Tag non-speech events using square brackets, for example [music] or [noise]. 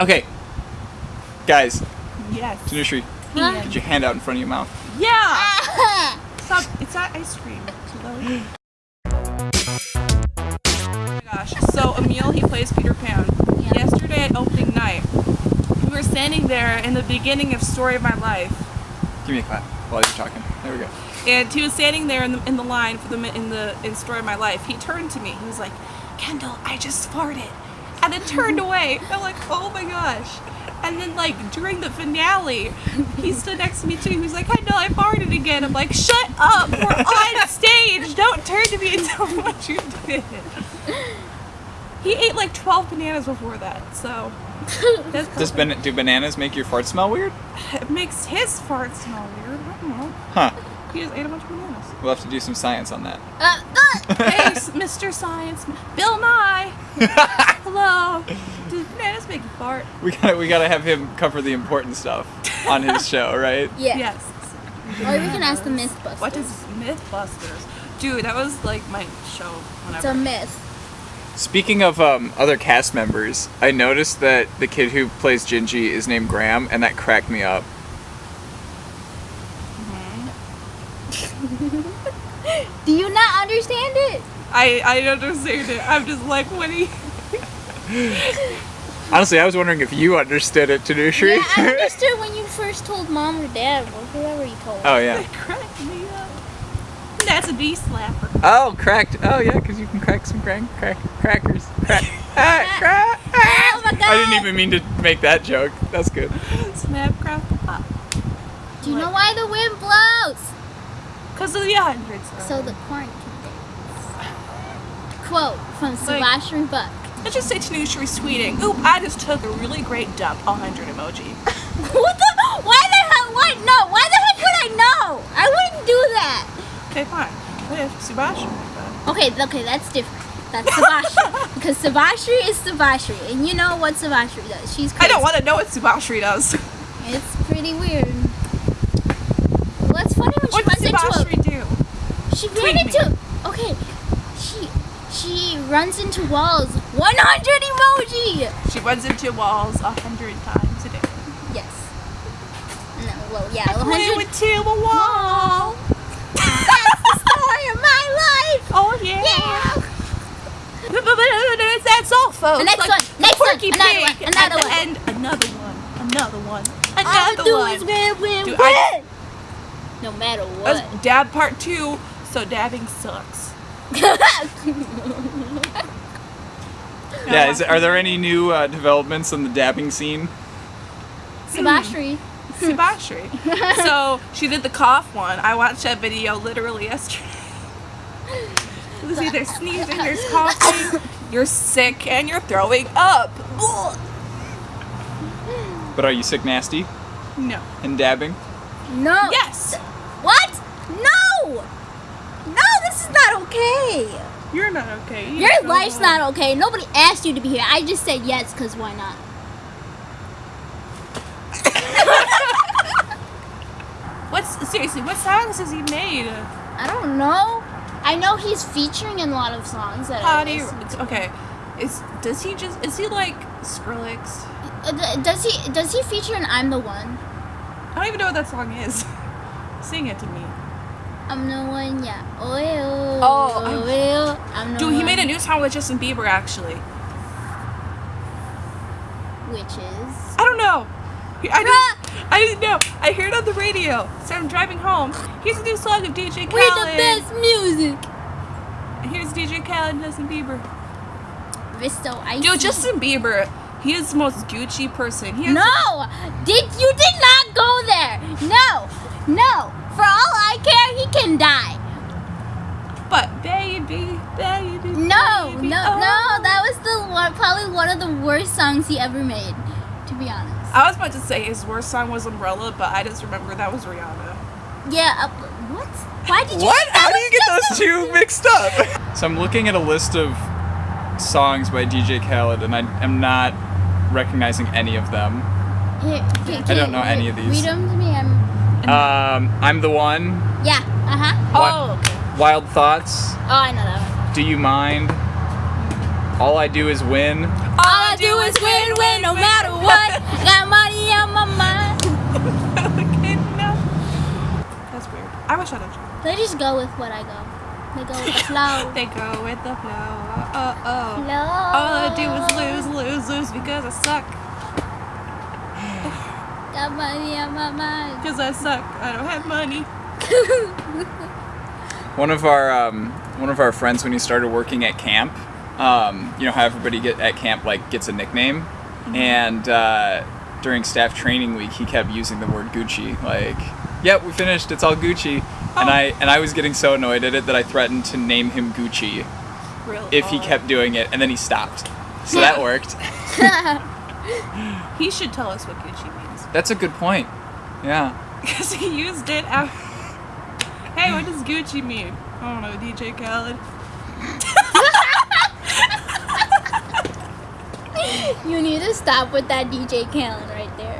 Okay. Guys, Yes. Tanushree, Huh? get your hand out in front of your mouth. Yeah. [laughs] Stop. It's not ice cream. Chloe. Oh my gosh. So Emil, he plays Peter Pan. Yeah. Yesterday at opening night, we were standing there in the beginning of Story of My Life, Give me a clap while you're talking. There we go. and he was standing there in the in the line for the in the in Story of My Life. He turned to me. He was like, "Kendall, I just farted," and then turned away. I'm like, "Oh my gosh." And then, like during the finale, he stood next to me too. He was like, "I know I farted again." I'm like, "Shut up! We're on [laughs] stage. Don't turn to me and tell me what you did." He ate like 12 bananas before that, so that's Does ban- do bananas make your fart smell weird? it makes his fart smell weird. I don't know. Huh. He just ate a bunch of bananas. We'll have to do some science on that. Uh, uh, hey, Mr. Science, Bill Nye. [laughs] [laughs] Hello. Do bananas make you fart? We gotta we gotta have him cover the important stuff on his [laughs] show, right? yeah. Yes. Or we can ask the Mythbusters. What is MythBusters? Dude, that was like my show It's a myth. Speaking of um, other cast members, I noticed that the kid who plays Gingy is named Graham, and that cracked me up. [laughs] Do you not understand it? I I understand it. I'm just like, what do you? Honestly, I was wondering if you understood it, Tanushree. Yeah, I [laughs] understood when you first told mom or dad or whoever you told. oh yeah. It cracked me up. That's a D slapper. Oh, cracked. Oh yeah, because you can crack some crack, crack crackers. [laughs] Crack. ah, [laughs] crack. Oh my god! I didn't even mean to make that joke. That's good. Snap, crackle, pop. Do you know why the wind blows? Cause of the hundreds. So the corn can dance. Quote from Sebastian Buck. Let's just say Tanushree tweeting. Oop, I just took a really great dump. 100 emoji. [laughs] what the? Why the hell? What? No. Why the heck would I know? I wouldn't do that. Okay, fine. What if did that? Okay, okay, that's different. That's Sebastian. [laughs] because Sebastian is Sebastian. And you know what Sebastian does. She's I don't want to know what Sebastian does. It's pretty weird. What's funny when she What runs into Sebastian do? a... She Tweet ran me. Okay. She... She runs into walls. 100 emoji! She runs into walls a hundred times a day. Yes. No, well, yeah. I 100 went to a wall. That's the story of my life! Oh yeah. Yeah! That's all, folks. The next Like one, next one, another one, another one. end, another one, another one, All another do one. is win, win, Dude, win! I- No matter That's what. dab part two. So dabbing sucks. [laughs] Yeah. Is, are there any new uh, developments in the dabbing scene? Sebastian. Sebastian. [laughs] so she did the cough one. I watched that video literally yesterday. It was either sneezing, there's coughing, you're sick, and you're throwing up. But are you sick nasty No. and dabbing? No. Yes. What? No! No, this is not okay. You're not okay. You Your life's not okay. Nobody asked you to be here. I just said yes because why not? [laughs] What's seriously? What songs has he made? I don't know. I know he's featuring in a lot of songs that How I do you? Okay. Is does he just? Is he like Skrillex? Uh, Does he does he feature in I'm the One? I don't even know what that song is. [laughs] Sing it to me. I'm the one, yeah. Oh, eh, oh, Oh, oh, I'm- eh, oh, I'm the Dude, he made a new song with Justin Bieber actually. Which is. I don't know. I didn't, ah! I didn't know. I heard it on the radio. So I'm driving home. Here's a new song of DJ Khaled. We're the best music! Here's DJ Khaled and Justin Bieber. Visto Icy. Dude, Justin Bieber, he is the most Gucci person. He has No! Did you did not go there! No! No! For all I care, he can die. But baby, baby. No, baby, no, oh. no. That was the one, probably one of the worst songs he ever made. To be honest. I was about to say his worst song was Umbrella, but I just remember that was Rihanna. Yeah. Uh, what? Why did you? What? How do you get those two mixed up? So I'm looking at a list of songs by DJ Khaled, and I am not recognizing any of them. Here, here, I don't know here, any of these. Read them to me. I'm. Um, I'm the one. Yeah. Uh huh. What? Oh, okay. Wild thoughts. Oh, I know that one. Do you mind? All I do is win. All I I do is win, win, no matter what. [laughs] Got money on my mind. okay, no. That's weird. I wish I'd have tried. They just go with what I go. They go with the [laughs] flow. They go with the flow. Oh, oh. Flow. All I do is lose, lose, lose because I suck. Got money on my mind. Because I suck. I don't have money. [laughs] One of our um, one of our friends when he started working at camp, um, you know how everybody get at camp like gets a nickname, and uh, during staff training week he kept using the word Gucci. Like, yep, we finished. It's all Gucci. And Oh. I and I was getting so annoyed at it that I threatened to name him Gucci if he oh. kept doing it, and then he stopped. So that [laughs] worked. He should tell us what Gucci means. That's a good point. Yeah. [laughs] Because he used it out. Hey, what does Gucci mean? I don't know, DJ Khaled. [laughs] You need to stop with that DJ Khaled right there.